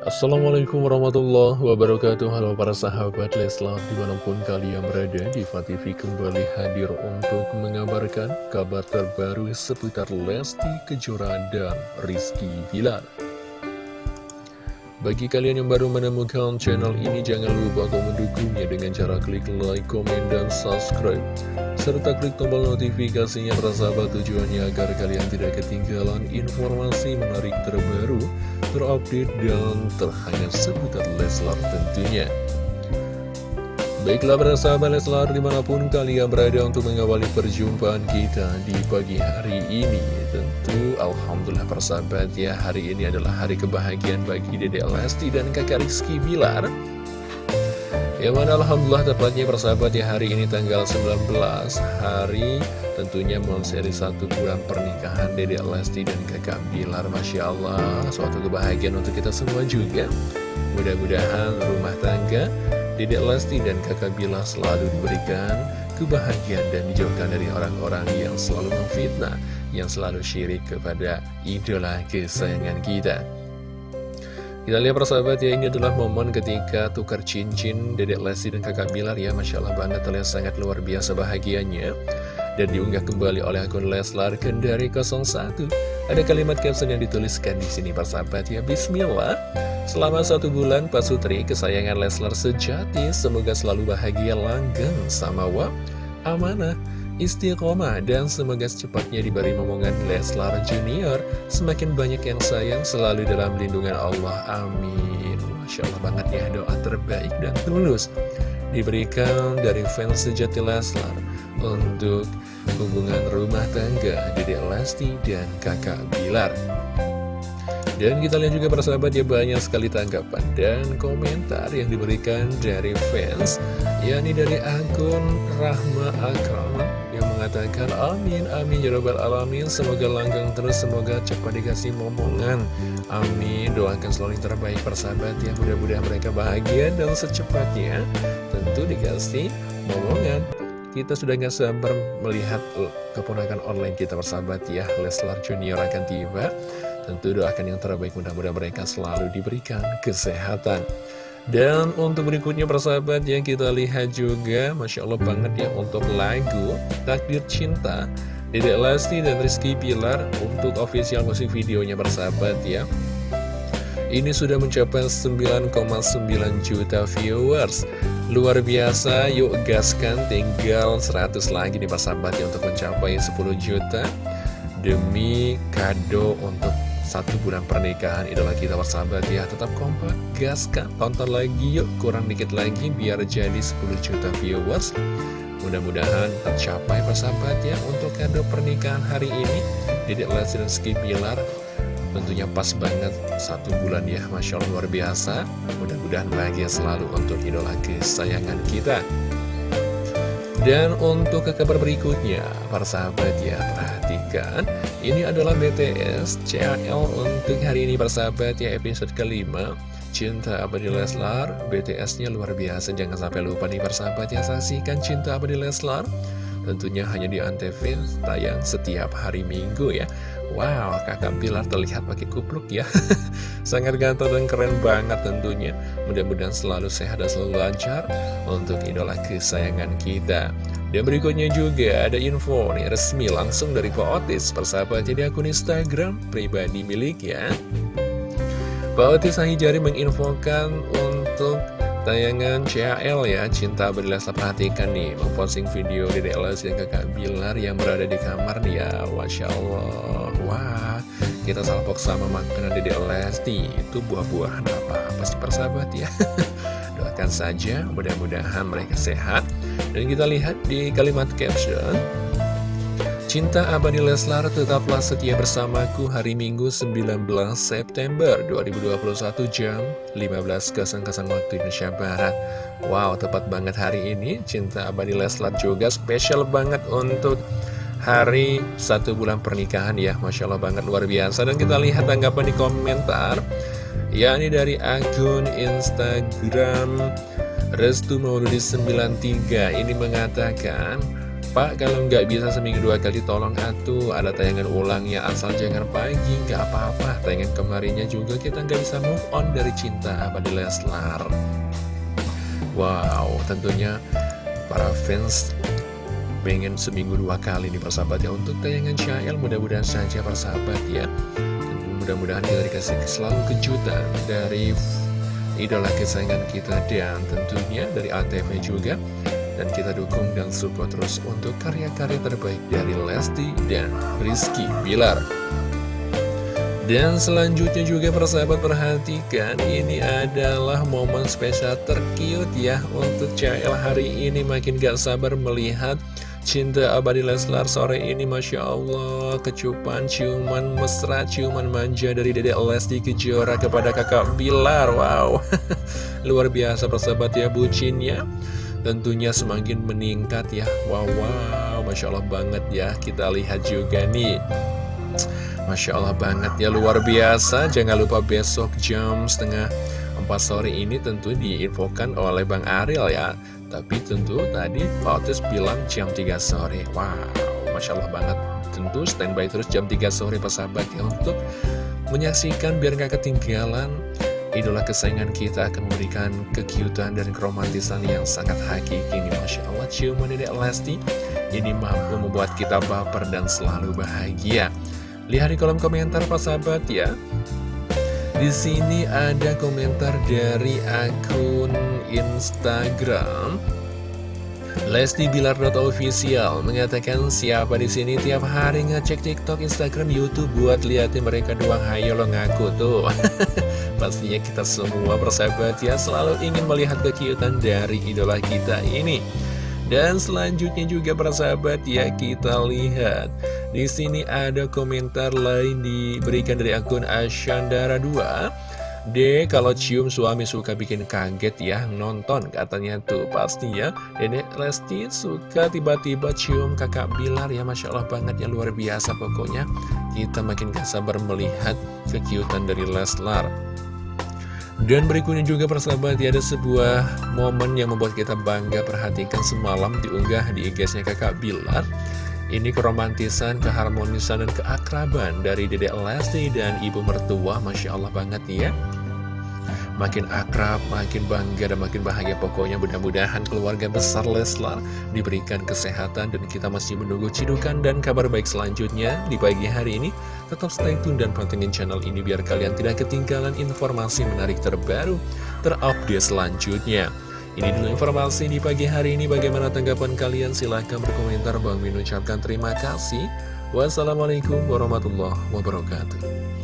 Assalamualaikum warahmatullahi wabarakatuh. Halo para sahabat Leslar Di mana pun kalian berada di TV kembali hadir untuk mengabarkan Kabar terbaru seputar Lesti Kejora dan Rizky Bilar. Bagi kalian yang baru menemukan channel ini Jangan lupa untuk mendukungnya dengan cara klik like, komen, dan subscribe. Serta klik tombol notifikasinya persahabat tujuannya agar kalian tidak ketinggalan informasi menarik terbaru terupdate dan terhangat seputar Leslar tentunya. Baiklah para sahabat Leslar di mana pun kalian berada untuk mengawali perjumpaan kita di pagi hari ini Tentu Alhamdulillah persahabat ya hari ini adalah hari kebahagiaan bagi Dede Lesti dan kakak Rizky Bilar Yang mana Alhamdulillah tepatnya persahabat ya hari ini tanggal 19 hari Tentunya seri satu bulan pernikahan Dede Lesti dan kakak Bilar. Masya Allah Suatu kebahagiaan untuk kita semua juga. Mudah-mudahan rumah tangga Dede Lesti dan kakak Bilar selalu diberikan kebahagiaan dan dijauhkan dari orang-orang yang selalu memfitnah Yang selalu syirik kepada idola kesayangan kita kita lihat persahabat ya, ini adalah momen ketika tukar cincin Dedek Lesti dan kakak Bilar ya Masya Allah banget terlihat sangat luar biasa bahagianya dan diunggah kembali oleh akun Leslar Kendari 01. Ada kalimat caption yang dituliskan di sini persahabat ya Bismillah. Selama satu bulan Pak Sutri kesayangan Leslar sejati semoga selalu bahagia langgeng sama wap amanah istiqomah dan semoga secepatnya diberi momongan Leslar Junior. Semakin banyak yang sayang selalu dalam lindungan Allah. Amin. Masya Allah banget ya doa terbaik dan tulus diberikan dari fans sejati Leslar untuk hubungan rumah tangga Dede Lesti dan kakak Bilar. Dan kita lihat juga persahabat ya banyak sekali tanggapan dan komentar yang diberikan dari fans yakni dari akun Rahma Akram mengatakan amin amin ya robbal alamin. Semoga langgeng terus semoga cepat dikasih momongan. Amin. Doakan selalu yang terbaik persahabat ya. Mudah-mudahan mereka bahagia dan secepatnya tentu dikasih momongan. Kita sudah gak sabar melihat uh, keponakan online kita bersahabat ya. Leslar Junior akan tiba. Tentu doakan yang terbaik mudah-mudahan mereka selalu diberikan kesehatan Dan untuk berikutnya persahabat yang kita lihat juga Masya Allah banget ya untuk lagu Takdir Cinta Dedek Lesti dan Rizky Pilar untuk official musik videonya bersahabat ya. Ini sudah mencapai 9,9 juta viewers. Luar biasa, yuk gaskan tinggal 100 lagi nih persahabat ya untuk mencapai 10 juta. Demi kado untuk satu bulan pernikahan idola kita persahabat ya Tetap kompak, gaskan, tonton lagi yuk. Kurang dikit lagi biar jadi 10 juta viewers. Mudah-mudahan tercapai persahabat ya untuk kado pernikahan hari ini. Dedek Lesti dan Ski Bilar Tentunya pas banget. Satu bulan ya Masya Allah luar biasa. Mudah-mudahan bahagia selalu untuk idola kesayangan kita. Dan untuk ke kabar berikutnya Para sahabat ya perhatikan Ini adalah BTS CL untuk hari ini para sahabat ya episode kelima. Cinta Abadi Leslar BTS-nya luar biasa Jangan sampai lupa nih para sahabat ya Saksikan Cinta Abadi Leslar. Tentunya hanya di Antv tayang setiap hari Minggu ya. Wow, kakak Pilar terlihat pakai kupluk ya. Sangat ganteng dan keren banget tentunya. Mudah-mudahan selalu sehat dan selalu lancar Untuk idola kesayangan kita Dan berikutnya juga ada info nih resmi langsung dari Pak Otis Persahabat. Jadi akun Instagram pribadi milik ya. Pak Otis Sahijari menginfokan untuk Tayangan CAL ya, Cinta Berlasa perhatikan nih. Memposting video Dede Lesti dan kakak Bilar yang berada di kamar nih ya Masya Allah. Wah, kita salpok sama makanan Dede Lesti. Itu buah-buahan apa-apa sih persahabat ya? Doakan saja, mudah-mudahan mereka sehat Dan kita lihat di kalimat caption Cinta abadi Leslar tetaplah setia bersamaku hari Minggu 19 September 2021 jam 15.00 waktu Indonesia Barat. Wow, tepat banget hari ini. Cinta abadi Leslar juga spesial banget untuk hari satu bulan pernikahan ya. Masya Allah banget luar biasa. Dan kita lihat tanggapan di komentar Ya ini dari akun Instagram Restu Mauludi 93 Ini mengatakan Pak kalau nggak bisa seminggu dua kali tolong atuh ada tayangan ulangnya asal jangan pagi nggak apa-apa. Tayangan kemarinnya juga kita nggak bisa move on dari cinta abadi Leslar. Wow tentunya para fans pengen seminggu dua kali nih persahabat ya. Untuk tayangan Syael mudah-mudahan saja persahabat ya. Mudah-mudahan kita dikasih selalu kejutan dari idola kesayangan kita dan tentunya dari ATV juga dan kita dukung dan support terus untuk karya-karya terbaik dari Lesti dan Rizky Bilar. Dan selanjutnya juga persahabat perhatikan ini adalah momen spesial terkiut ya untuk CL hari ini makin gak sabar melihat cinta abadi Leslar sore ini Masya Allah. Kecupan ciuman mesra ciuman manja dari dedek Lesti Kejora kepada kakak Bilar. Wow. Luar biasa persahabat ya bucinnya tentunya semakin meningkat ya. Wow, wow, Masya Allah banget ya. Kita lihat juga nih. Masya Allah banget ya luar biasa. Jangan lupa besok jam setengah 4 sore ini tentu diinfokan oleh Bang Ariel ya Tapi tentu tadi Otis bilang jam 3 sore. Wow, Masya Allah banget. Tentu standby terus jam 3 sore persahabat ya Untuk menyaksikan biar gak ketinggalan idola kesayangan kita akan memberikan kekiutan dan keromantisan yang sangat hakiki ini Masya Allah. Ciuman Dedek Lesti ini mampu membuat kita baper dan selalu bahagia. Lihat di kolom komentar Pak sahabat ya. Di sini ada komentar dari akun Instagram Lesti Bilar official mengatakan siapa di sini tiap hari ngecek TikTok, Instagram, YouTube buat liatin mereka doang. Hayo lo ngaku tuh. Pastinya kita semua bersahabat ya selalu ingin melihat kekiutan dari idola kita ini. Dan selanjutnya juga bersahabat ya kita lihat di sini ada komentar lain diberikan dari akun Ashandara 2 D kalau cium suami suka bikin kaget ya nonton katanya tuh pasti ya. Dede Lesti suka tiba-tiba cium kakak Bilar ya Masya Allah banget ya luar biasa pokoknya. Kita makin gak sabar melihat kekiutan dari Leslar. Dan berikutnya juga persahabat ya ada sebuah momen yang membuat kita bangga. Perhatikan semalam diunggah di IG-nya kakak Bilar ini keromantisan, keharmonisan, dan keakraban dari Dedek Lesti dan Ibu Mertua, Masya Allah banget ya. Makin akrab, makin bangga, dan makin bahagia pokoknya mudah-mudahan keluarga besar Leslar diberikan kesehatan dan kita masih menunggu cidukan dan kabar baik selanjutnya di pagi hari ini. Tetap stay tune dan pantengin channel ini biar kalian tidak ketinggalan informasi menarik terbaru, terupdate selanjutnya. Ini dulu informasi di pagi hari ini. Bagaimana tanggapan kalian? Silahkan berkomentar. Bang Min ucapkan terima kasih. Wassalamualaikum warahmatullahi wabarakatuh.